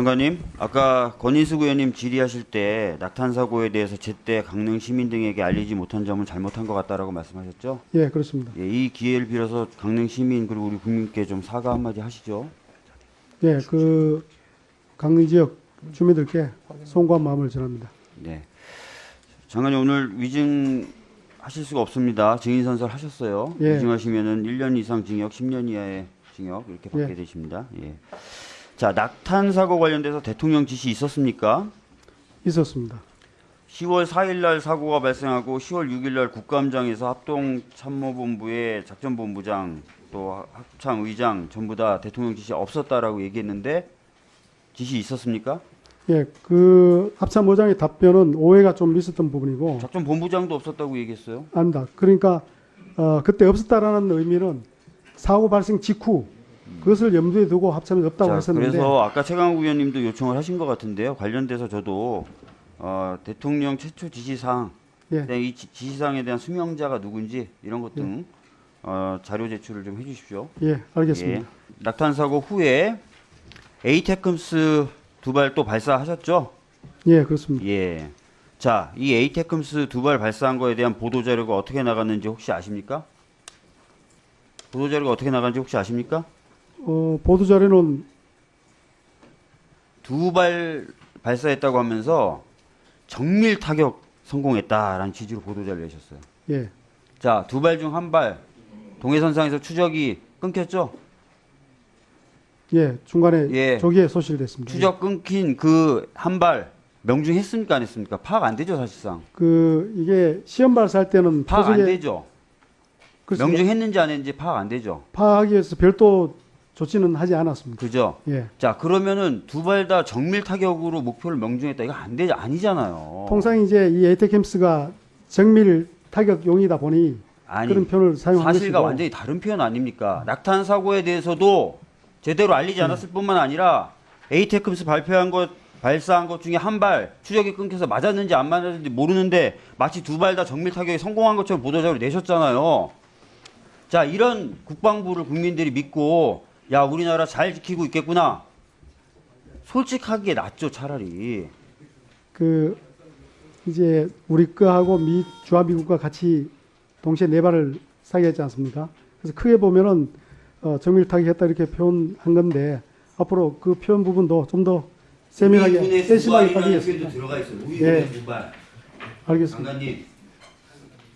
장관님, 아까 권인숙 의원님 질의하실 때 낙탄 사고에 대해서 제때 강릉 시민 등에게 알리지 못한 점은 잘못한 것 같다라고 말씀하셨죠? 예, 그렇습니다. 예, 이 기회를 빌어서 강릉 시민 그리고 우리 국민께 좀 사과 한마디 하시죠. 예, 그 강릉 지역 주민들께 송구한 마음을 전합니다. 네. 장관님 오늘 위증 하실 수가 없습니다. 증인 선설 하셨어요. 예. 위증하시면은 1년 이상 징역, 10년 이하의 징역 이렇게 받게 예. 되십니다. 예. 자, 낙탄 사고 관련돼서 대통령 지시 있었습니까? 있었습니다. 10월 4일 날 사고가 발생하고 10월 6일 날 국감장에서 합동 참모본부의 작전 본부장 또 합참 의장 전부 다 대통령 지시 없었다라고 얘기했는데 지시 있었습니까? 예, 그 합참 의장의 답변은 오해가 좀 있었던 부분이고 작전 본부장도 없었다고 얘기했어요. 아닙니다. 그러니까 어, 그때 없었다라는 의미는 사고 발생 직후 그것을 염두에 두고 합참이 없다고 자, 했었는데 그래서 아까 최강욱 의원님도 요청을 하신 것 같은데요. 관련돼서 저도 어, 대통령 최초 지시사항, 예. 네, 이 지- 지시사항에 대한 수명자가 누군지 이런 것등 어, 자료 제출을 좀 해주십시오. 예, 알겠습니다. 예. 낙탄 사고 후에 에이테크스 두 발 또 발사하셨죠? 예, 그렇습니다. 예. 자, 이 에이테크스 두 발 발사한 거에 대한 보도 자료가 어떻게 나갔는지 혹시 아십니까? 보도 자료가 어떻게 나갔는지 혹시 아십니까? 어, 보도 자료는 두 발 발사했다고 하면서 정밀 타격 성공했다라는 취지로 보도 자료 내셨어요. 예, 자, 두 발 중 한 발 동해선상에서 추적이 끊겼죠? 예, 중간에 예. 조기에 소실됐습니다. 추적 끊긴 그 한 발 명중했습니까 안 했습니까? 파악 안 되죠 사실상. 그 이게 시험 발사할 때는 파악 안 되죠. 명중했는지 안 했는지 파악 안 되죠. 파악하기 위해서 별도 조치는 하지 않았습니다. 그죠? 예. 자 그러면은 두 발 다 정밀 타격으로 목표를 명중했다 이거 안 되지 아니잖아요. 통상 이제 이 에이테캠스가 정밀 타격용이다 보니 아니 그런 표현을 사용한 사실과 완전히 다른 표현 아닙니까? 낙탄 사고에 대해서도 제대로 알리지 않았을 뿐만 아니라 에이테크스 발표한 것 발사한 것 중에 한 발 추적이 끊겨서 맞았는지 안 맞았는지 모르는데 마치 두 발 다 정밀 타격에 성공한 것처럼 보도자료 내셨잖아요. 자 이런 국방부를 국민들이 믿고 야 우리나라 잘 지키고 있겠구나. 솔직하게 낫죠 차라리. 그 이제 우리 거하고 미 주한미국과 같이 동시에 네 발을 사격했지 않습니까? 그래서 크게 보면은 어, 정밀 타격했다 이렇게 표현한 건데 앞으로 그 표현 부분도 좀 더 세밀하게 세심하게 따지겠습니다. 있어요. 예. 두 발. 알겠습니다. 장관님